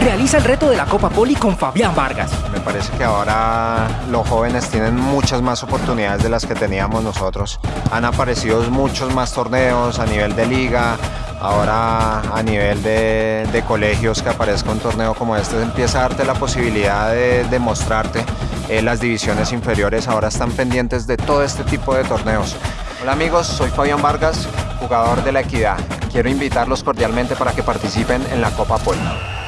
realiza el reto de la Copa Poli con Fabián Vargas. Me parece que ahora los jóvenes tienen muchas más oportunidades de las que teníamos nosotros. Han aparecido muchos más torneos a nivel de liga, ahora a nivel de, colegios que aparezca un torneo como este empieza a darte la posibilidad de, demostrarte eh, las divisiones inferiores ahora están pendientes de todo este tipo de torneos. Hola amigos, soy Fabián Vargas, jugador de La Equidad. Quiero invitarlos cordialmente para que participen en la Copa Poli.